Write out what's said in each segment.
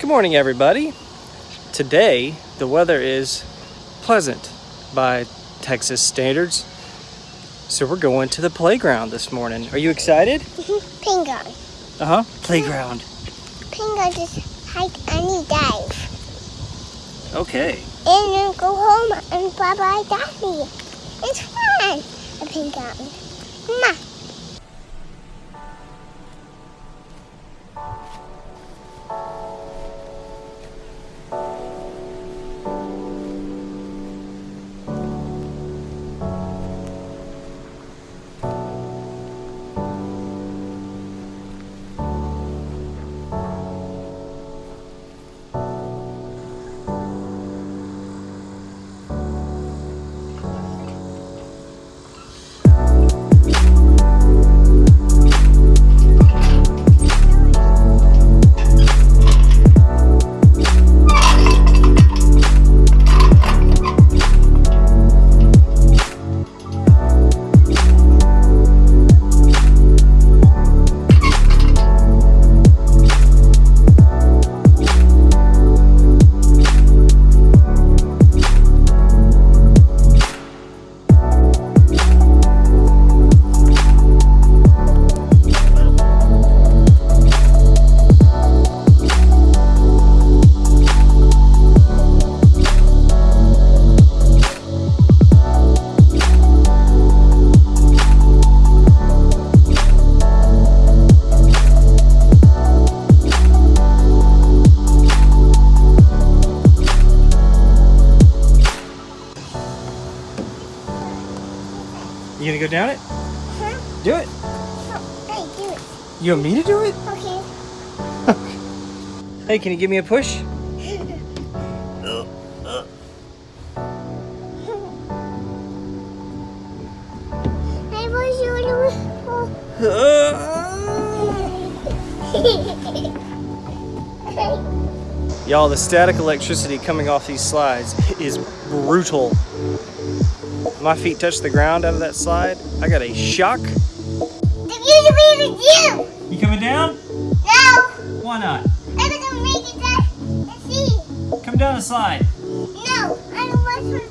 Good morning, everybody. Today, the weather is pleasant by Texas standards. So we're going to the playground this morning. Are you excited? Playground. Uh-huh. Playground. Playground just hike any dive. Okay. And then go home and bye-bye daddy. It's fun. A playground. Ma. Go down it? Huh? Do it. Oh, hey, do it. You want me to do it? Okay. Hey, can you give me a push? Hey, what's your Y'all, the static electricity coming off these slides is brutal. My feet touched the ground out of that slide. I got a shock. you! You coming down? No! Why not? I'm gonna make it that and see. Come down the slide. No, I don't want to.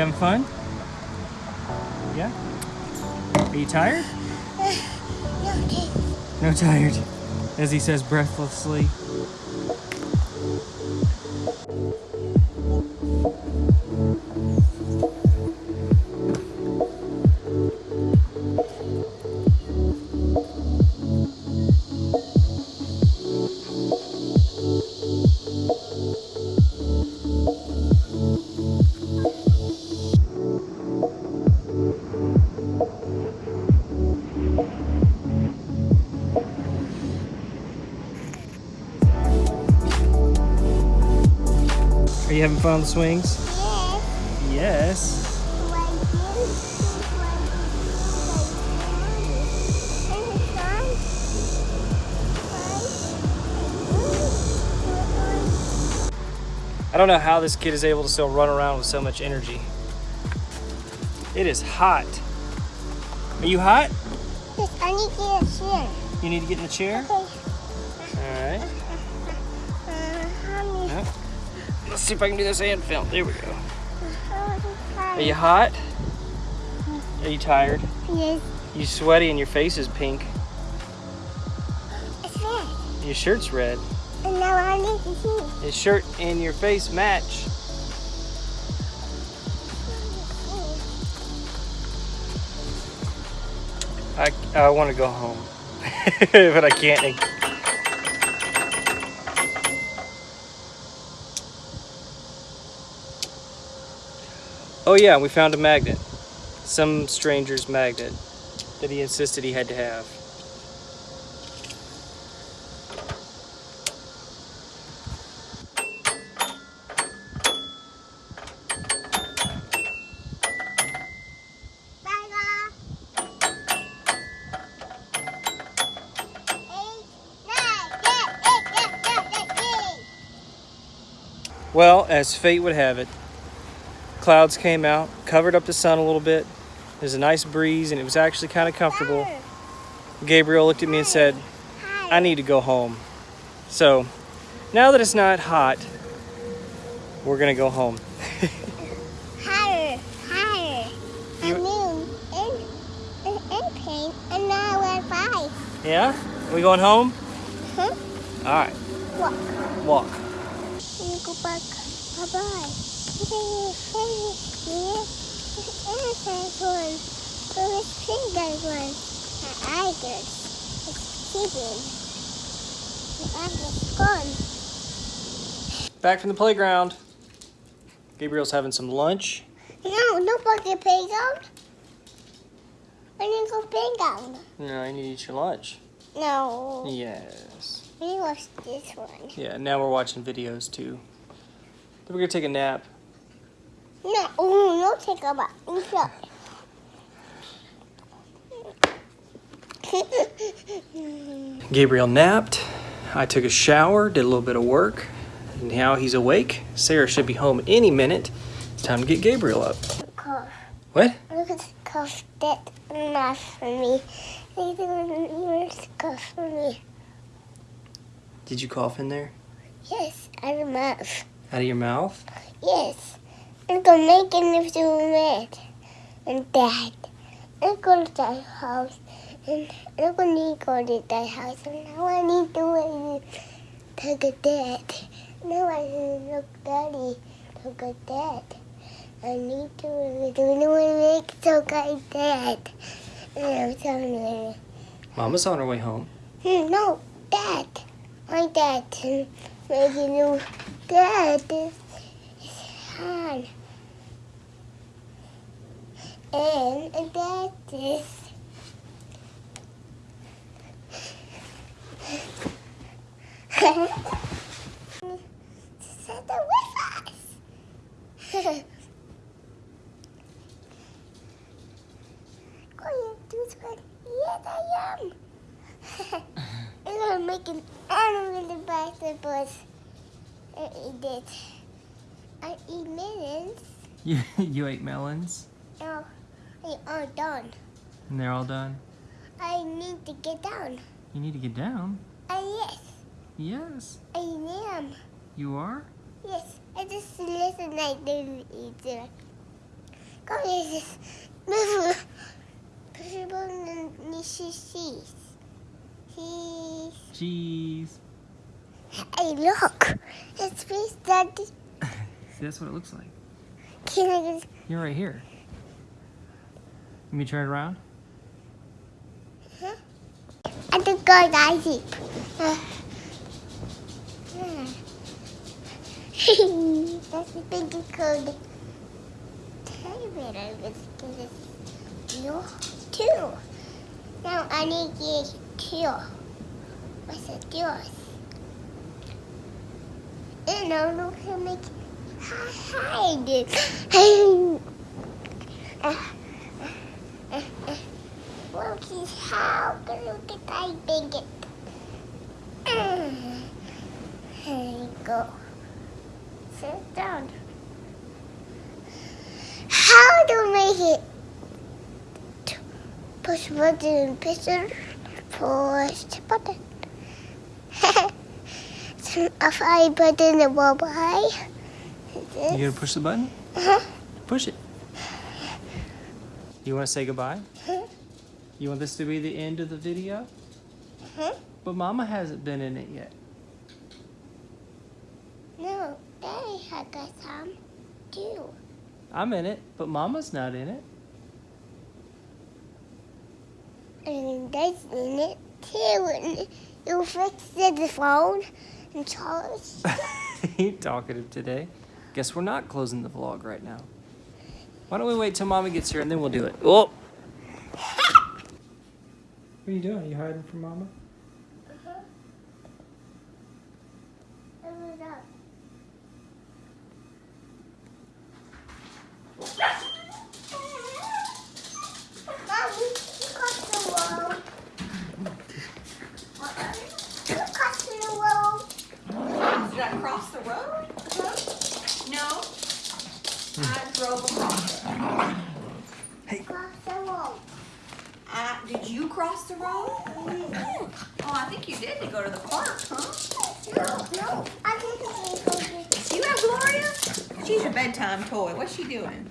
You having fun? Yeah? Are you tired? No tired. As he says breathlessly. Are you having fun on the swings? Yes. Yes. I don't know how this kid is able to still run around with so much energy. It is hot. Are you hot? Yes, I need to get a chair. You need to get in the chair? Okay. All right. Let's see if I can do this and film. There we go. Are you hot? Are you tired? Yes, You sweaty and your face is pink. it's red. Your shirt's red. And now I need to see. His shirt and your face match. I, I want to go home, but I can't. Oh yeah, we found a magnet. Some stranger's magnet that he insisted he had to have. Well, as fate would have it, clouds came out, covered up the sun a little bit. There's a nice breeze, and it was actually kind of comfortable. Gabriel looked at me and said, I need to go home. So, now that it's not hot, we're going to go home. Higher, higher. I mean, in, in, in pain, and now we're five. Yeah? We going home? Huh? All right, Walk. walk. Can you go back? Bye-bye. Innocent one. So it's finger one. And I guess it's hidden. And I just gone. Back from the playground. Gabriel's having some lunch. No, no bucket playground. I need to go playground. No, I need to eat your lunch. No. Yes. We watch this one. Yeah, now we're watching videos too. Then we're to take a nap. No, oh, no, take a bath. Gabriel napped. I took a shower, did a little bit of work. And now he's awake. Sarah should be home any minute. It's time to get Gabriel up. cough. What? Look at cough that enough for me. They do cough for me. Did you cough in there? Yes, out of mouth. Out of your mouth? Yes. I'm gonna make if you red. And dad. I'm to that house. And I'm gonna go to that house. And now I need to wait to get dad. Now I need to look daddy to get dad. I need to do to make so good dad. And I'm you. Mama's on her way home. Hmm, no, dad. My dad. Making you dad. is hand. And that is Santa with us. Going to one. Yes, I am. I'm gonna make an animal in the vegetables. I eat it. I eat melons. You, you ate melons? Now, they are done. And they're all done? I need to get down. You need to get down. Uh, yes, Yes. I am. You are? Yes, I just listen like they eat it. Come here, just move. Possible cheese. Cheese. Cheese. Hey, look. It's fish daddy. See, that's what it looks like. Can I just You're right here. Let me turn it around. I think I see. That's the big code. Television is no two. Now I need to two. What's it yours? And now look how make hide. He's how look at I big it. There you go. sit down. How to make it? Push button, it, push the button. a five button, a bye You gonna push the button? Uh-huh. Push it. You want to say goodbye? You want this to be the end of the video? Huh? But Mama hasn't been in it yet. No, Daddy had got some too. I'm in it, but Mama's not in it. And Dad's in it too. You fixed the phone and Charles. you talkative today. Guess we're not closing the vlog right now. Why don't we wait till Mama gets here and then we'll do it. Oh! What are you doing? Are you hiding from Mama? Mom, you crossed the road. You crossed the road. Did I cross the road? No. I drove across it. Cross the road. I, did you cross the road? Oh, I think you did to go to the park, huh? No, no. I didn't go to You have Gloria? She's a bedtime toy. What's she doing?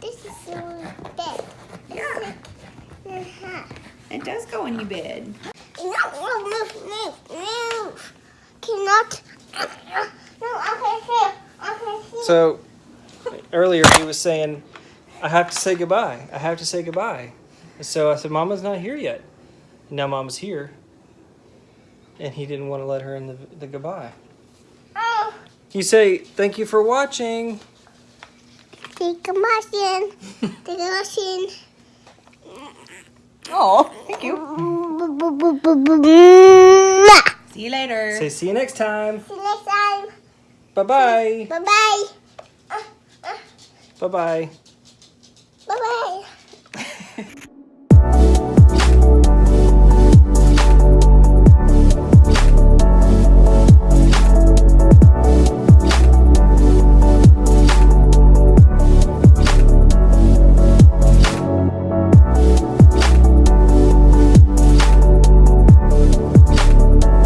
This is the bed. Yeah, it does go in your bed. No, no, move, move, move. Cannot. No, I can see. I can see. So, earlier he was saying, I have to say goodbye. I have to say goodbye. And so I said, Mama's not here yet. And now Mama's here. And he didn't want to let her in the, the goodbye. You say, thank you for watching. take a machine. Take a machine. Oh, thank you. See See you later. Say, see you next time. See you next time. Bye-bye. Bye-bye. Bye bye. Bye bye.